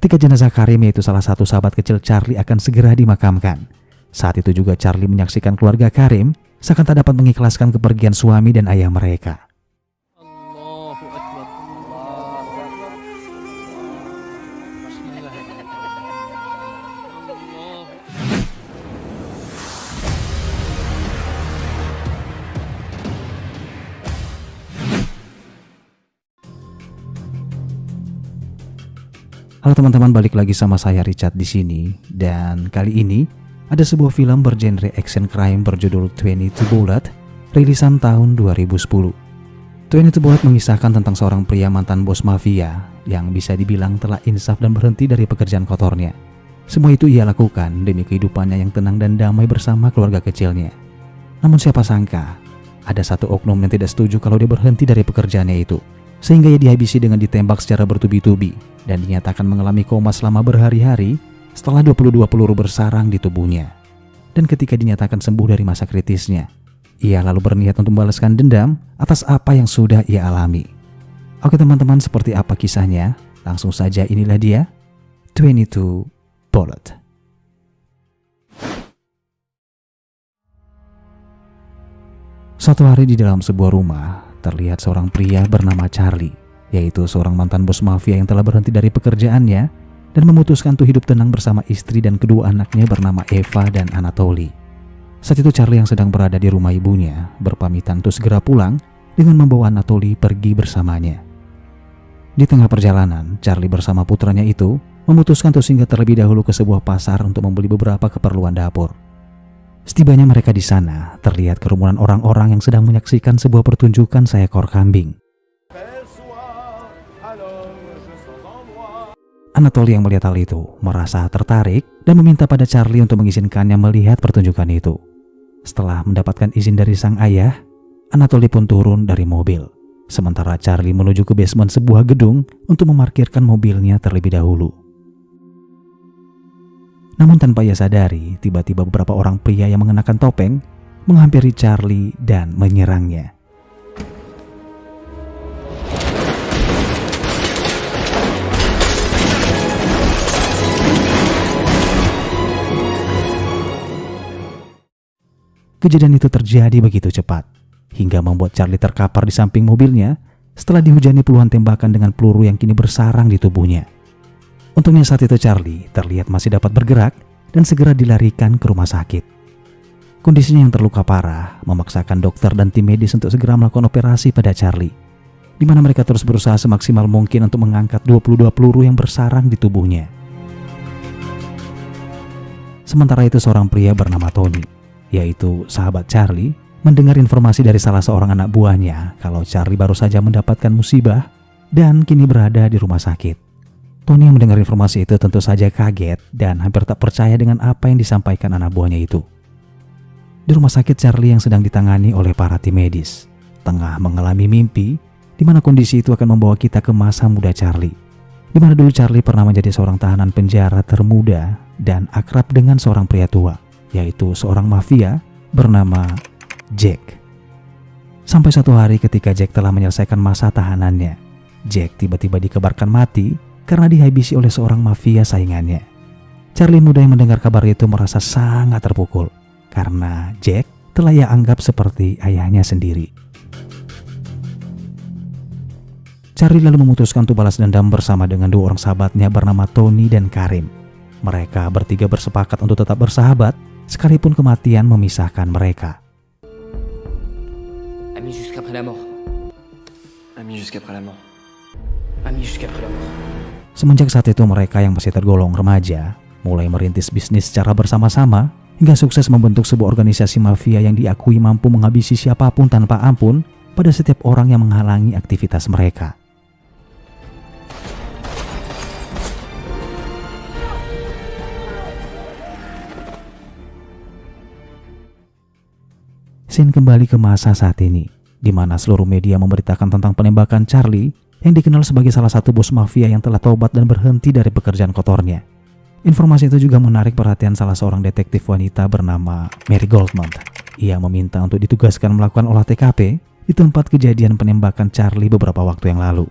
Ketika jenazah Karim yaitu salah satu sahabat kecil Charlie akan segera dimakamkan. Saat itu juga Charlie menyaksikan keluarga Karim seakan tak dapat mengikhlaskan kepergian suami dan ayah mereka. Halo teman-teman, balik lagi sama saya Richard di sini dan kali ini ada sebuah film bergenre action crime berjudul 22 Bullet rilisan tahun 2010. 22 Bullet mengisahkan tentang seorang pria mantan bos mafia yang bisa dibilang telah insaf dan berhenti dari pekerjaan kotornya. Semua itu ia lakukan demi kehidupannya yang tenang dan damai bersama keluarga kecilnya. Namun siapa sangka ada satu oknum yang tidak setuju kalau dia berhenti dari pekerjaannya itu sehingga ia dihabisi dengan ditembak secara bertubi-tubi dan dinyatakan mengalami koma selama berhari-hari setelah 22 peluru bersarang di tubuhnya. Dan ketika dinyatakan sembuh dari masa kritisnya, ia lalu berniat untuk membalaskan dendam atas apa yang sudah ia alami. Oke teman-teman, seperti apa kisahnya? Langsung saja inilah dia, 22 Bullet. Suatu hari di dalam sebuah rumah, terlihat seorang pria bernama Charlie, yaitu seorang mantan bos mafia yang telah berhenti dari pekerjaannya dan memutuskan untuk hidup tenang bersama istri dan kedua anaknya bernama Eva dan Anatoly. Saat itu Charlie yang sedang berada di rumah ibunya berpamitan untuk segera pulang dengan membawa Anatoly pergi bersamanya. Di tengah perjalanan, Charlie bersama putranya itu memutuskan untuk singgah terlebih dahulu ke sebuah pasar untuk membeli beberapa keperluan dapur. Setibanya mereka di sana, terlihat kerumunan orang-orang yang sedang menyaksikan sebuah pertunjukan seekor kambing. Anatoly yang melihat hal itu merasa tertarik dan meminta pada Charlie untuk mengizinkannya melihat pertunjukan itu. Setelah mendapatkan izin dari sang ayah, Anatoly pun turun dari mobil. Sementara Charlie menuju ke basement sebuah gedung untuk memarkirkan mobilnya terlebih dahulu. Namun tanpa ia sadari, tiba-tiba beberapa orang pria yang mengenakan topeng menghampiri Charlie dan menyerangnya. Kejadian itu terjadi begitu cepat, hingga membuat Charlie terkapar di samping mobilnya setelah dihujani puluhan tembakan dengan peluru yang kini bersarang di tubuhnya. Untungnya saat itu Charlie terlihat masih dapat bergerak dan segera dilarikan ke rumah sakit. Kondisinya yang terluka parah memaksakan dokter dan tim medis untuk segera melakukan operasi pada Charlie, di mana mereka terus berusaha semaksimal mungkin untuk mengangkat 22 peluru yang bersarang di tubuhnya. Sementara itu seorang pria bernama Tony, yaitu sahabat Charlie, mendengar informasi dari salah seorang anak buahnya kalau Charlie baru saja mendapatkan musibah dan kini berada di rumah sakit. Tony yang mendengar informasi itu tentu saja kaget dan hampir tak percaya dengan apa yang disampaikan anak buahnya itu. Di rumah sakit Charlie yang sedang ditangani oleh para tim medis, tengah mengalami mimpi di mana kondisi itu akan membawa kita ke masa muda Charlie. Di mana dulu Charlie pernah menjadi seorang tahanan penjara termuda dan akrab dengan seorang pria tua, yaitu seorang mafia bernama Jack. Sampai suatu hari ketika Jack telah menyelesaikan masa tahanannya, Jack tiba-tiba dikebarkan mati karena dihabisi oleh seorang mafia saingannya. Charlie muda yang mendengar kabar itu merasa sangat terpukul karena Jack telah ia anggap seperti ayahnya sendiri. Charlie lalu memutuskan untuk balas dendam bersama dengan dua orang sahabatnya bernama Tony dan Karim. Mereka bertiga bersepakat untuk tetap bersahabat sekalipun kematian memisahkan mereka. Amis jusqu'après la mort. Ami jusqu'après la mort. Amis jusqu'après la mort. Semenjak saat itu mereka yang masih tergolong remaja mulai merintis bisnis secara bersama-sama hingga sukses membentuk sebuah organisasi mafia yang diakui mampu menghabisi siapa pun tanpa ampun pada setiap orang yang menghalangi aktivitas mereka. Scene kembali ke masa saat ini, di mana seluruh media memberitakan tentang penembakan Charlie yang dikenal sebagai salah satu bos mafia yang telah tobat dan berhenti dari pekerjaan kotornya. Informasi itu juga menarik perhatian salah seorang detektif wanita bernama Mary Goldman. Ia meminta untuk ditugaskan melakukan olah TKP di tempat kejadian penembakan Charlie beberapa waktu yang lalu.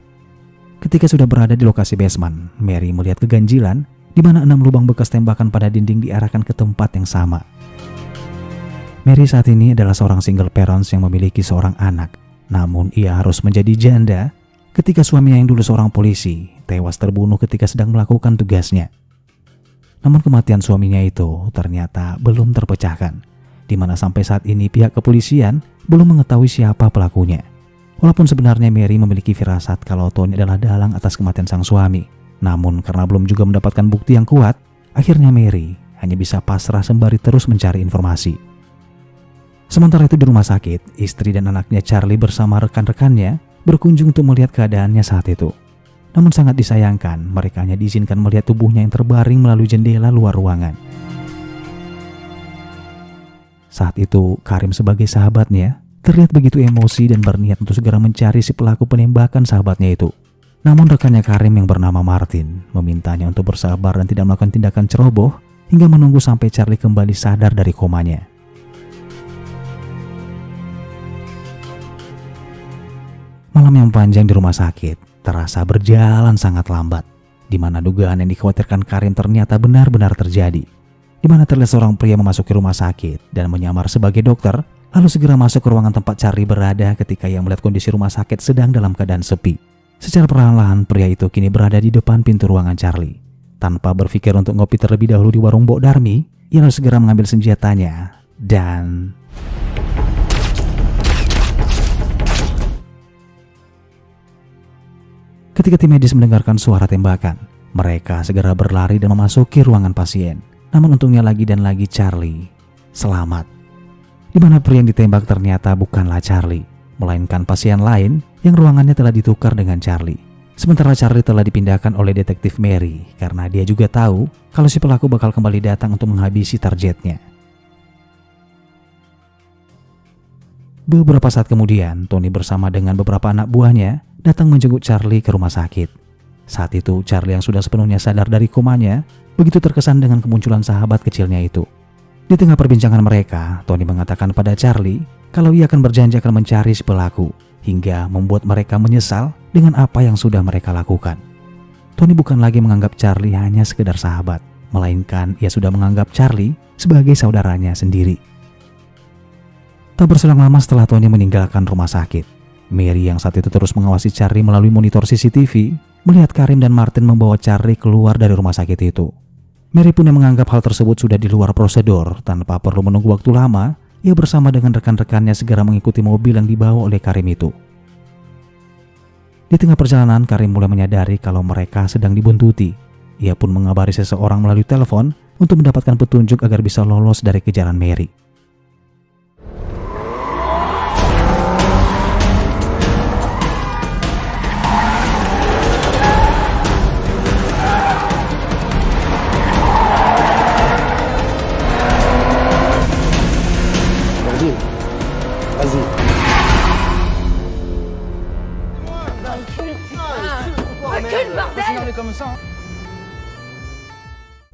Ketika sudah berada di lokasi basement, Mary melihat keganjilan di mana enam lubang bekas tembakan pada dinding diarahkan ke tempat yang sama. Mary saat ini adalah seorang single parents yang memiliki seorang anak. Namun ia harus menjadi janda ketika suaminya yang dulu seorang polisi tewas terbunuh ketika sedang melakukan tugasnya. Namun kematian suaminya itu ternyata belum terpecahkan, di mana sampai saat ini pihak kepolisian belum mengetahui siapa pelakunya. Walaupun sebenarnya Mary memiliki firasat kalau Tony adalah dalang atas kematian sang suami, namun karena belum juga mendapatkan bukti yang kuat, akhirnya Mary hanya bisa pasrah sembari terus mencari informasi. Sementara itu di rumah sakit, istri dan anaknya Charlie bersama rekan-rekannya berkunjung untuk melihat keadaannya saat itu. Namun sangat disayangkan, mereka hanya diizinkan melihat tubuhnya yang terbaring melalui jendela luar ruangan. Saat itu, Karim sebagai sahabatnya terlihat begitu emosi dan berniat untuk segera mencari si pelaku penembakan sahabatnya itu. Namun rekannya Karim yang bernama Martin memintanya untuk bersabar dan tidak melakukan tindakan ceroboh hingga menunggu sampai Charlie kembali sadar dari komanya. Malam yang panjang di rumah sakit terasa berjalan sangat lambat, di mana dugaan yang dikhawatirkan Karim ternyata benar-benar terjadi. Di mana terlihat seorang pria memasuki rumah sakit dan menyamar sebagai dokter, lalu segera masuk ke ruangan tempat Charlie berada ketika ia melihat kondisi rumah sakit sedang dalam keadaan sepi. Secara perlahan-lahan pria itu kini berada di depan pintu ruangan Charlie. Tanpa berpikir untuk ngopi terlebih dahulu di warung Bok Darmi, ia lalu segera mengambil senjatanya dan... Ketika tim medis mendengarkan suara tembakan, mereka segera berlari dan memasuki ruangan pasien. Namun untungnya lagi dan lagi Charlie selamat. Di mana pria yang ditembak ternyata bukanlah Charlie, melainkan pasien lain yang ruangannya telah ditukar dengan Charlie. Sementara Charlie telah dipindahkan oleh detektif Mary karena dia juga tahu kalau si pelaku bakal kembali datang untuk menghabisi targetnya. Beberapa saat kemudian, Tony bersama dengan beberapa anak buahnya datang menjenguk Charlie ke rumah sakit. Saat itu, Charlie yang sudah sepenuhnya sadar dari komanya, begitu terkesan dengan kemunculan sahabat kecilnya itu. Di tengah perbincangan mereka, Tony mengatakan pada Charlie kalau ia akan berjanji akan mencari si pelaku hingga membuat mereka menyesal dengan apa yang sudah mereka lakukan. Tony bukan lagi menganggap Charlie hanya sekedar sahabat, melainkan ia sudah menganggap Charlie sebagai saudaranya sendiri. Tak berselang lama setelah Tony meninggalkan rumah sakit, Mary yang saat itu terus mengawasi Charlie melalui monitor CCTV, melihat Karim dan Martin membawa Charlie keluar dari rumah sakit itu. Mary pun yang menganggap hal tersebut sudah di luar prosedur tanpa perlu menunggu waktu lama ia bersama dengan rekan-rekannya segera mengikuti mobil yang dibawa oleh Karim itu. Di tengah perjalanan, Karim mulai menyadari kalau mereka sedang dibuntuti. Ia pun mengabari seseorang melalui telepon untuk mendapatkan petunjuk agar bisa lolos dari kejaran Mary.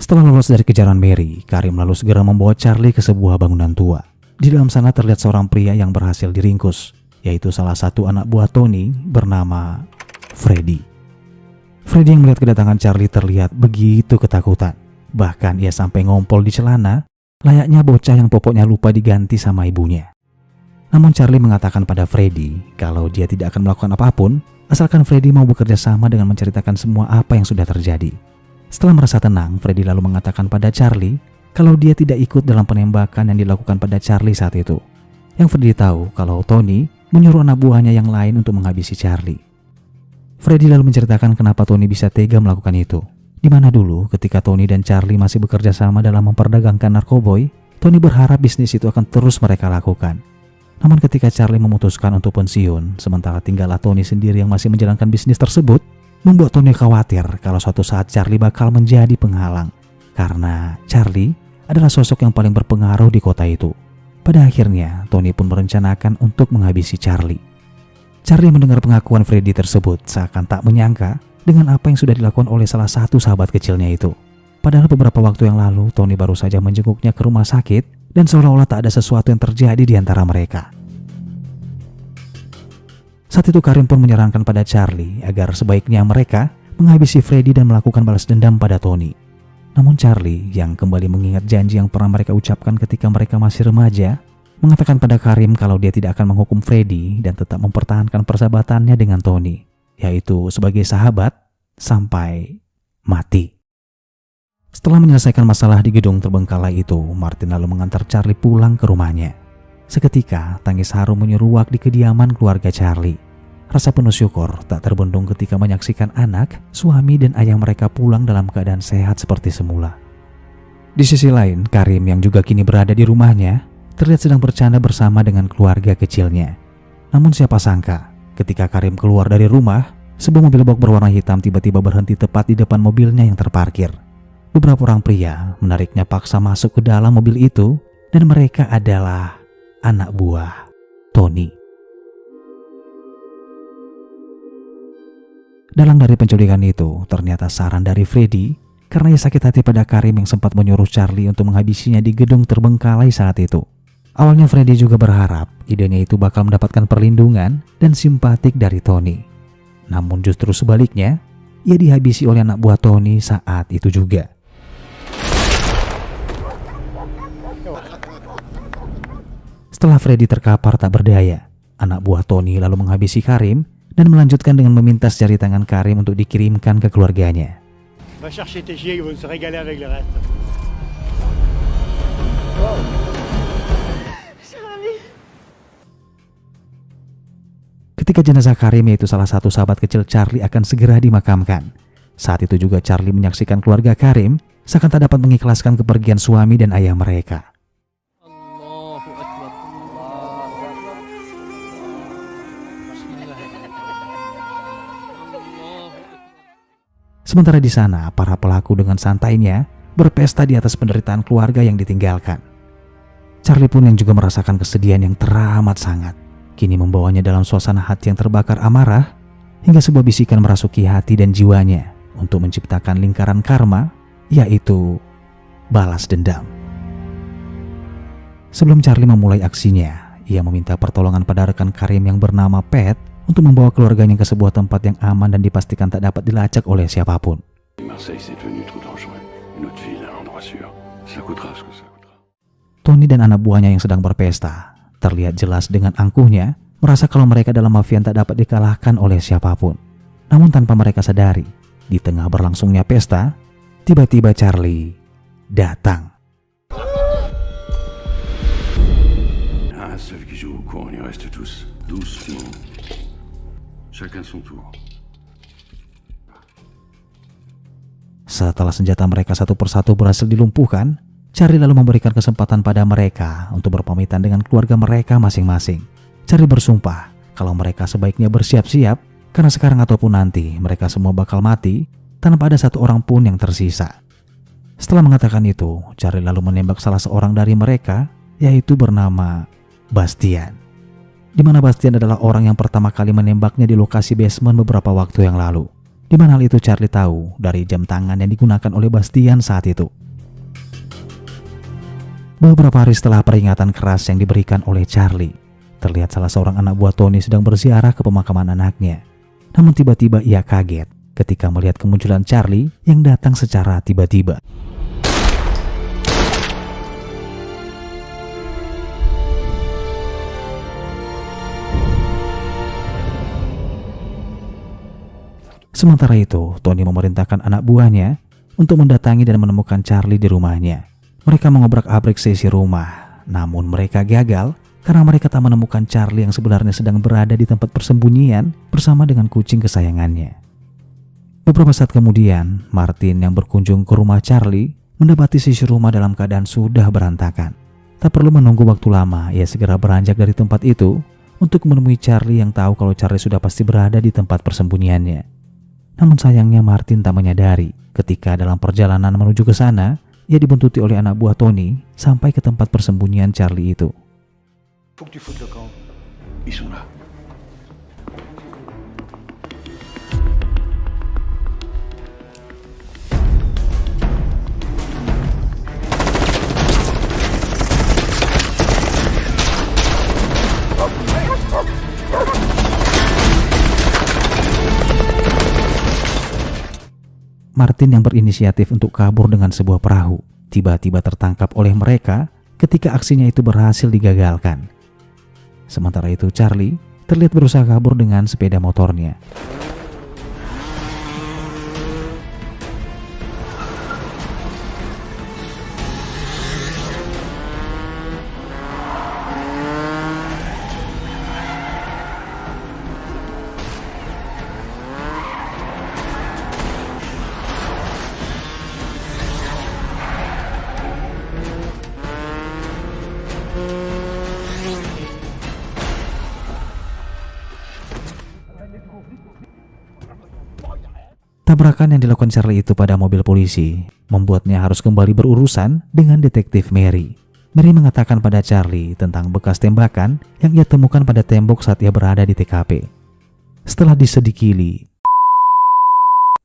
Setelah lolos dari kejaran Mary, Karim lalu segera membawa Charlie ke sebuah bangunan tua. Di dalam sana terlihat seorang pria yang berhasil diringkus, yaitu salah satu anak buah Tony bernama Freddy. Freddy yang melihat kedatangan Charlie terlihat begitu ketakutan. Bahkan ia sampai ngompol di celana, layaknya bocah yang popoknya lupa diganti sama ibunya. Namun Charlie mengatakan pada Freddy kalau dia tidak akan melakukan apa pun, asalkan Freddy mau bekerja sama dengan menceritakan semua apa yang sudah terjadi. Setelah merasa tenang, Freddy lalu mengatakan pada Charlie kalau dia tidak ikut dalam penembakan yang dilakukan pada Charlie saat itu. Yang Freddy tahu kalau Tony menyuruh anak buahnya yang lain untuk menghabisi Charlie. Freddy lalu menceritakan kenapa Tony bisa tega melakukan itu. Di mana dulu ketika Tony dan Charlie masih bekerja sama dalam memperdagangkan narkoboy, Tony berharap bisnis itu akan terus mereka lakukan. Namun ketika Charlie memutuskan untuk pensiun, sementara tinggallah Tony sendiri yang masih menjalankan bisnis tersebut, membuat Tony khawatir kalau suatu saat Charlie bakal menjadi penghalang. Karena Charlie adalah sosok yang paling berpengaruh di kota itu. Pada akhirnya, Tony pun merencanakan untuk menghabisi Charlie. Charlie mendengar pengakuan Freddy tersebut seakan tak menyangka dengan apa yang sudah dilakukan oleh salah satu sahabat kecilnya itu. Padahal beberapa waktu yang lalu, Tony baru saja menjenguknya ke rumah sakit dan seolah-olah tak ada sesuatu yang terjadi di antara mereka. Saat itu Karim pun menyarankan pada Charlie agar sebaiknya mereka menghabisi Freddy dan melakukan balas dendam pada Tony. Namun Charlie yang kembali mengingat janji yang pernah mereka ucapkan ketika mereka masih remaja, mengatakan pada Karim kalau dia tidak akan menghukum Freddy dan tetap mempertahankan persahabatannya dengan Tony, yaitu sebagai sahabat sampai mati. Setelah menyelesaikan masalah di gedung terbengkalai itu, Martin lalu mengantar Charlie pulang ke rumahnya. Seketika, tangis haru menyeruak di kediaman keluarga Charlie. Rasa penuh syukur tak terbendung ketika menyaksikan anak, suami, dan ayah mereka pulang dalam keadaan sehat seperti semula. Di sisi lain, Karim yang juga kini berada di rumahnya, terlihat sedang bercanda bersama dengan keluarga kecilnya. Namun siapa sangka, ketika Karim keluar dari rumah, sebuah mobil box berwarna hitam tiba-tiba berhenti tepat di depan mobilnya yang terparkir. Beberapa orang pria menariknya paksa masuk ke dalam mobil itu, dan mereka adalah anak buah Tony. Dalam dari penculikan itu, ternyata saran dari Freddy karena ia sakit hati pada Karim yang sempat menyuruh Charlie untuk menghabisinya di gedung terbengkalai saat itu. Awalnya Freddy juga berharap idenya itu bakal mendapatkan perlindungan dan simpatik dari Tony. Namun justru sebaliknya, ia dihabisi oleh anak buah Tony saat itu juga. Setelah Freddy terkapar tak berdaya, anak buah Tony lalu menghabisi Karim dan melanjutkan dengan meminta jari tangan Karim untuk dikirimkan ke keluarganya. Ketika jenazah Karim yaitu salah satu sahabat kecil Charlie akan segera dimakamkan. Saat itu juga Charlie menyaksikan keluarga Karim seakan tak dapat mengikhlaskan kepergian suami dan ayah mereka. Sementara di sana, para pelaku dengan santainya berpesta di atas penderitaan keluarga yang ditinggalkan. Charlie pun yang juga merasakan kesedihan yang teramat sangat. Kini membawanya dalam suasana hati yang terbakar amarah hingga sebuah bisikan merasuki hati dan jiwanya untuk menciptakan lingkaran karma, yaitu balas dendam. Sebelum Charlie memulai aksinya, ia meminta pertolongan pada rekan Karim yang bernama Pat untuk membawa keluarganya ke sebuah tempat yang aman dan dipastikan tak dapat dilacak oleh siapa pun. Tony dan anak buahnya yang sedang berpesta terlihat jelas dengan angkuhnya merasa kalau mereka dalam mafia tak dapat dikalahkan oleh siapa pun. Namun tanpa mereka sadari, di tengah berlangsungnya pesta, tiba-tiba Charlie datang. Un Chacun son tour. Setelah senjata mereka satu persatu berhasil dilumpuhkan, Charlie lalu memberikan kesempatan pada mereka untuk berpamitan dengan keluarga mereka masing-masing. Charlie bersumpah kalau mereka sebaiknya bersiap-siap karena sekarang ataupun nanti mereka semua bakal mati tanpa ada satu orang pun yang tersisa. Setelah mengatakan itu, Charlie lalu menembak salah seorang dari mereka yaitu bernama Bastian. Di mana Bastian adalah orang yang pertama kali menembaknya di lokasi basement beberapa waktu yang lalu. Di mana hal itu Charlie tahu dari jam tangan yang digunakan oleh Bastian saat itu. Beberapa hari setelah peringatan keras yang diberikan oleh Charlie, terlihat salah seorang anak buah Tony sedang berziarah ke pemakaman anaknya. Namun tiba-tiba ia kaget ketika melihat kemunculan Charlie yang datang secara tiba-tiba. Sementara itu, Tony memerintahkan anak buahnya untuk mendatangi dan menemukan Charlie di rumahnya. Mereka mengobrak-abrik sisi rumah, namun mereka gagal karena mereka tak menemukan Charlie yang sebenarnya sedang berada di tempat persembunyian bersama dengan kucing kesayangannya. Beberapa saat kemudian, Martin yang berkunjung ke rumah Charlie mendapati sisi rumah dalam keadaan sudah berantakan. Tak perlu menunggu waktu lama, ia segera beranjak dari tempat itu untuk menemui Charlie yang tahu kalau Charlie sudah pasti berada di tempat persembunyiannya. Namun sayangnya Martin tak menyadari ketika dalam perjalanan menuju ke sana, ia dibuntuti oleh anak buah Tony sampai ke tempat persembunyian Charlie itu. Sont là. Martin yang berinisiatif untuk kabur dengan sebuah perahu, tiba-tiba tertangkap oleh mereka ketika aksinya itu berhasil digagalkan. Sementara itu Charlie terlihat berusaha kabur dengan sepeda motornya. Dilakukan Charlie itu pada mobil polisi membuatnya harus kembali berurusan dengan detektif Mary. Mary mengatakan pada Charlie tentang bekas tembakan yang ia temukan pada tembok saat ia berada di TKP. Setelah disedikili,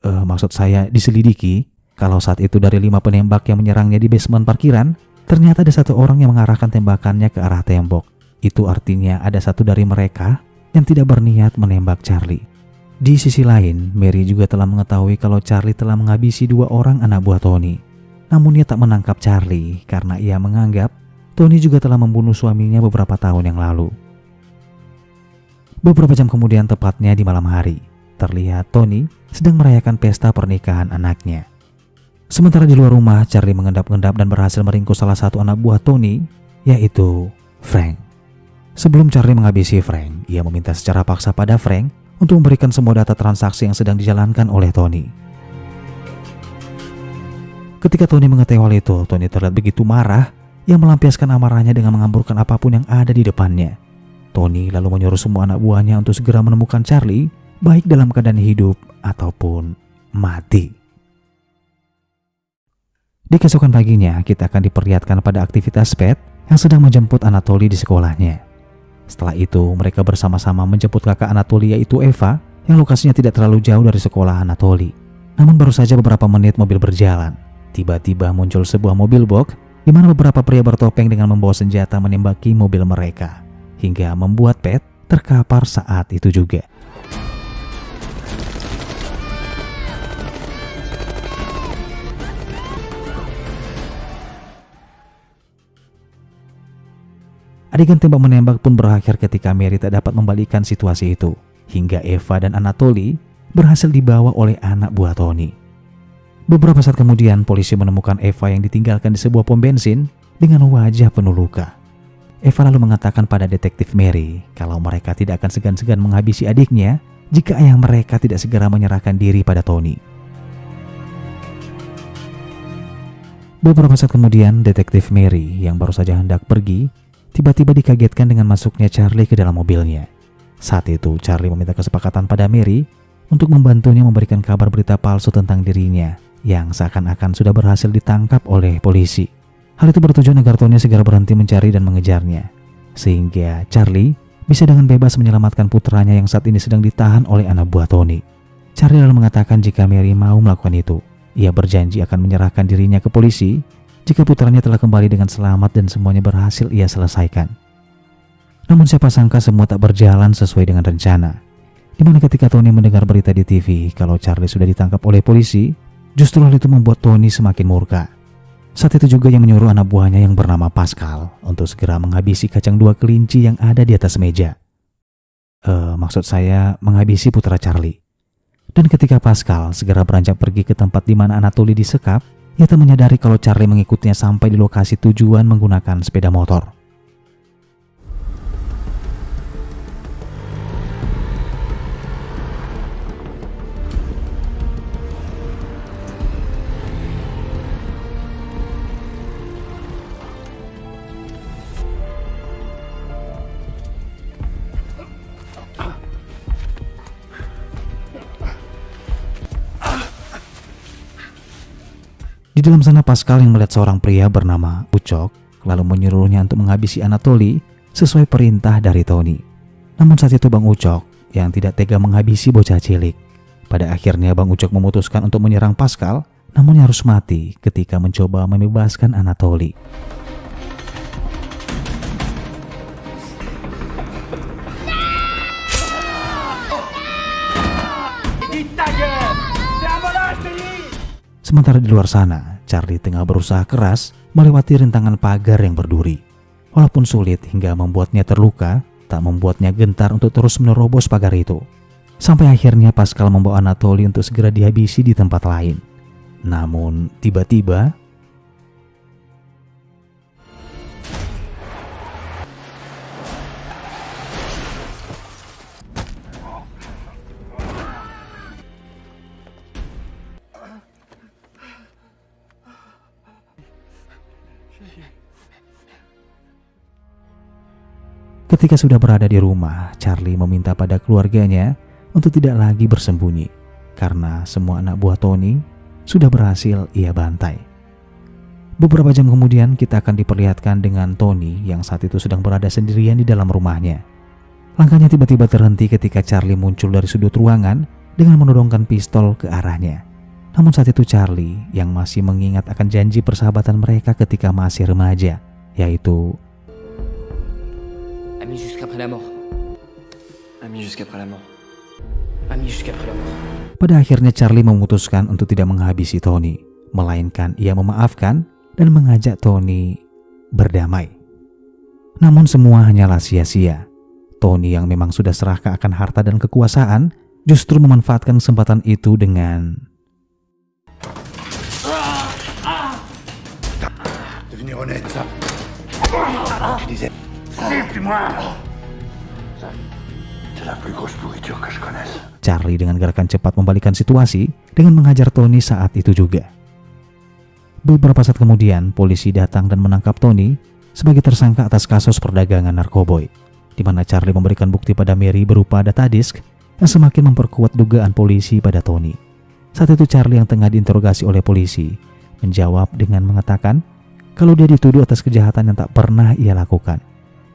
eh, maksud saya diselidiki, kalau saat itu dari lima penembak yang menyerangnya di basement parkiran, ternyata ada satu orang yang mengarahkan tembakannya ke arah tembok. Itu artinya ada satu dari mereka yang tidak berniat menembak Charlie. Di sisi lain, Mary juga telah mengetahui kalau Charlie telah menghabisi dua orang anak buah Tony. Namun ia tak menangkap Charlie karena ia menganggap Tony juga telah membunuh suaminya beberapa tahun yang lalu. Beberapa jam kemudian tepatnya di malam hari, terlihat Tony sedang merayakan pesta pernikahan anaknya. Sementara di luar rumah, Charlie mengendap-endap dan berhasil meringkus salah satu anak buah Tony, yaitu Frank. Sebelum Charlie menghabisi Frank, ia meminta secara paksa pada Frank untuk memberikan semua data transaksi yang sedang dijalankan oleh Tony. Ketika Tony mengetahui hal itu, Tony terlihat begitu marah yang melampiaskan amarahnya dengan mengamburkan apa pun yang ada di depannya. Tony lalu menyuruh semua anak buahnya untuk segera menemukan Charlie, baik dalam keadaan hidup ataupun mati. Di keesokan paginya, kita akan diperlihatkan pada aktivitas Pet yang sedang menjemput Anatoly di sekolahnya. Setelah itu, mereka bersama-sama menjemput kakak Anatoly yaitu Eva yang lokasinya tidak terlalu jauh dari sekolah Anatoly. Namun baru saja beberapa menit mobil berjalan, tiba-tiba muncul sebuah mobil box di mana beberapa pria bertopeng dengan membawa senjata menembaki mobil mereka, hingga membuat Pet terkapar saat itu juga. Adegan tembak menembak pun berakhir ketika Mary tak dapat membalikan situasi itu, hingga Eva dan Anatoly berhasil dibawa oleh anak buah Tony. Beberapa saat kemudian, polisi menemukan Eva yang ditinggalkan di sebuah pom bensin dengan wajah penuh luka. Eva lalu mengatakan pada detektif Mary kalau mereka tidak akan segan-segan menghabisi adiknya jika ayah mereka tidak segera menyerahkan diri pada Tony. Beberapa saat kemudian, detektif Mary yang baru saja hendak pergi tiba-tiba dikagetkan dengan masuknya Charlie ke dalam mobilnya. Saat itu, Charlie meminta kesepakatan pada Mary untuk membantunya memberikan kabar berita palsu tentang dirinya yang seakan-akan sudah berhasil ditangkap oleh polisi. Hal itu bertujuan agar Tony segera berhenti mencari dan mengejarnya, sehingga Charlie bisa dengan bebas menyelamatkan putranya yang saat ini sedang ditahan oleh anak buah Tony. Charlie lalu mengatakan jika Mary mau melakukan itu, ia berjanji akan menyerahkan dirinya ke polisi jika putranya telah kembali dengan selamat dan semuanya berhasil ia selesaikan. Namun siapa sangka semua tak berjalan sesuai dengan rencana. Di mana ketika Tony mendengar berita di TV kalau Charlie sudah ditangkap oleh polisi, justru hal itu membuat Tony semakin murka. Saat itu juga yang menyuruh anak buahnya yang bernama Pascal untuk segera menghabisi kacang dua kelinci yang ada di atas meja. Eh, maksud saya menghabisi putra Charlie. Dan ketika Pascal segera beranjak pergi ke tempat di mana Anatoly disekap, ia tak menyadari kalau Charlie mengikutinya sampai di lokasi tujuan menggunakan sepeda motor. Di dalam sana Pascal yang melihat seorang pria bernama Ucok lalu menyuruhnya untuk menghabisi Anatoly sesuai perintah dari Tony. Namun saat itu Bang Ucok yang tidak tega menghabisi bocah cilik. Pada akhirnya Bang Ucok memutuskan untuk menyerang Pascal namun harus mati ketika mencoba membebaskan Anatoly. Sementara di luar sana, Charlie tengah berusaha keras melewati rintangan pagar yang berduri. Walaupun sulit hingga membuatnya terluka, tak membuatnya gentar untuk terus menerobos pagar itu. Sampai akhirnya Pascal membawa Anatoly untuk segera dihabisi di tempat lain. Namun, tiba-tiba Ketika sudah berada di rumah, Charlie meminta pada keluarganya untuk tidak lagi bersembunyi karena semua anak buah Tony sudah berhasil ia bantai. Beberapa jam kemudian kita akan diperlihatkan dengan Tony yang saat itu sedang berada sendirian di dalam rumahnya. Langkahnya tiba-tiba terhenti ketika Charlie muncul dari sudut ruangan dengan menodongkan pistol ke arahnya. Namun saat itu Charlie yang masih mengingat akan janji persahabatan mereka ketika masih remaja, yaitu Ami jusqu'après la mort. Ami jusqu'après la mort. Ami jusqu'après la mort. Pada akhirnya Charlie memutuskan untuk tidak menghabisi Tony, melainkan ia memaafkan dan mengajak Tony berdamai. Namun semua hanyalah sia-sia. Tony yang memang sudah serahkan akan harta dan kekuasaan justru memanfaatkan kesempatan itu dengan Devenez honnête. Siffle-moi. Charlie dengan gerakan cepat membalikan situasi dengan menghajar Tony saat itu juga. Beberapa saat kemudian, polisi datang dan menangkap Tony sebagai tersangka atas kasus perdagangan narkoboy, di mana Charlie memberikan bukti pada Mary berupa data disk yang semakin memperkuat dugaan polisi pada Tony. Saat itu Charlie yang tengah diinterogasi oleh polisi menjawab dengan mengatakan kalau dia dituduh atas kejahatan yang tak pernah ia lakukan.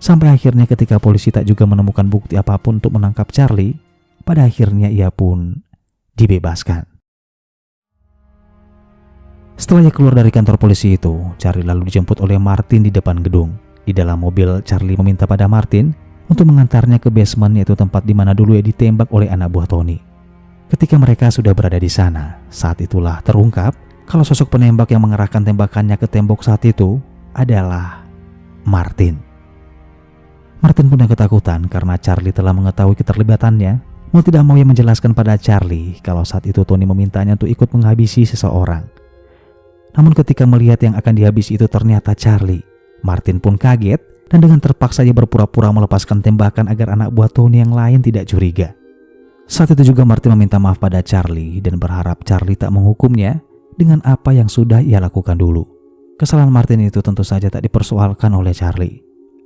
Sampai akhirnya ketika polisi tak juga menemukan bukti apa pun untuk menangkap Charlie, pada akhirnya ia pun dibebaskan. Setelah ia keluar dari kantor polisi itu, Charlie lalu dijemput oleh Martin di depan gedung. Di dalam mobil, Charlie meminta pada Martin untuk mengantarnya ke basement yaitu tempat di mana dulu ia ditembak oleh anak buah Tony. Ketika mereka sudah berada di sana, saat itulah terungkap kalau sosok penembak yang mengerahkan tembakannya ke tembok saat itu adalah Martin. Martin pun yang ketakutan karena Charlie telah mengetahui keterlibatannya. Mau tidak mau ia menjelaskan pada Charlie kalau saat itu Tony memintanya untuk ikut menghabisi seseorang. Namun ketika melihat yang akan dihabisi itu ternyata Charlie, Martin pun kaget dan dengan terpaksa ia berpura-pura melepaskan tembakan agar anak buah Tony yang lain tidak curiga. Saat itu juga Martin meminta maaf pada Charlie dan berharap Charlie tak menghukumnya dengan apa yang sudah ia lakukan dulu. Kesalahan Martin itu tentu saja tak dipersoalkan oleh Charlie.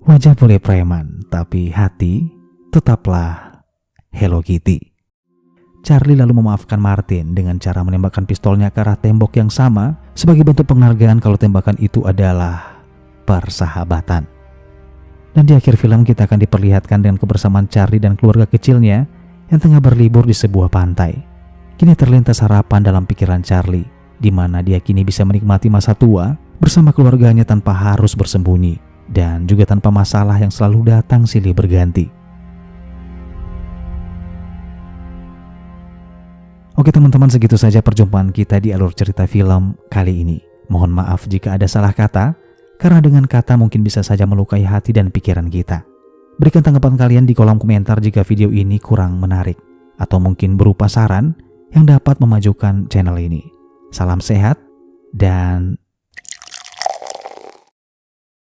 Wajah boleh preman, tapi hati tetaplah Hello Kitty. Charlie lalu memaafkan Martin dengan cara menembakkan pistolnya ke arah tembok yang sama sebagai bentuk penghargaan kalau tembakan itu adalah persahabatan. Dan di akhir film kita akan diperlihatkan dengan kebersamaan Charlie dan keluarga kecilnya yang tengah berlibur di sebuah pantai. Kini terlintas harapan dalam pikiran Charlie, di mana dia kini bisa menikmati masa tua bersama keluarganya tanpa harus bersembunyi dan juga tanpa masalah yang selalu datang silih berganti. Oke teman-teman segitu saja perjumpaan kita di alur cerita film kali ini. Mohon maaf jika ada salah kata, karena dengan kata mungkin bisa saja melukai hati dan pikiran kita. Berikan tanggapan kalian di kolom komentar jika video ini kurang menarik, atau mungkin berupa saran yang dapat memajukan channel ini. Salam sehat, dan